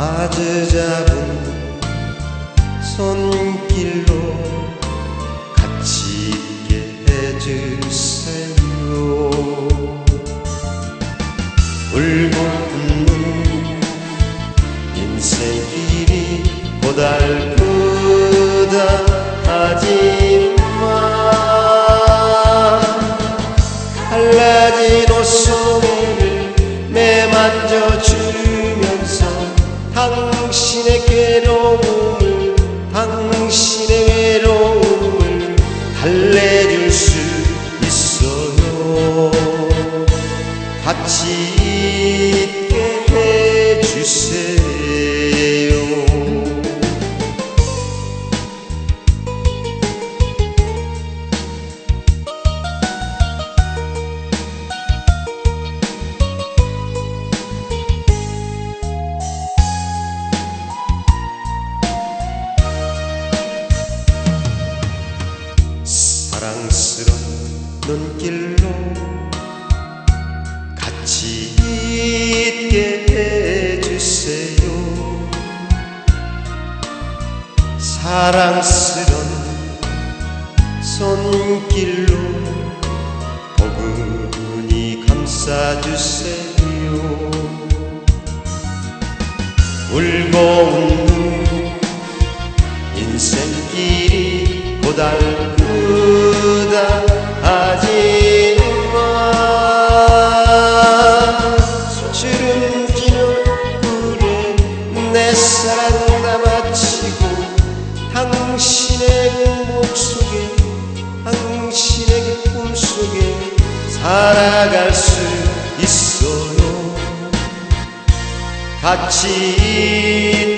아주 작은 손길로 같이 있게 해주세요. 울고 웃는 인생길이 고달프 달 눈길로 같이 있게 해주세요. 사랑스런 손길로 포근히 감싸주세요. 울고 웃는 인생길이 고달프 사랑 담아치고 당신의 목 속에 당신의 꿈 속에 살아갈 수 있어요. 같이 있게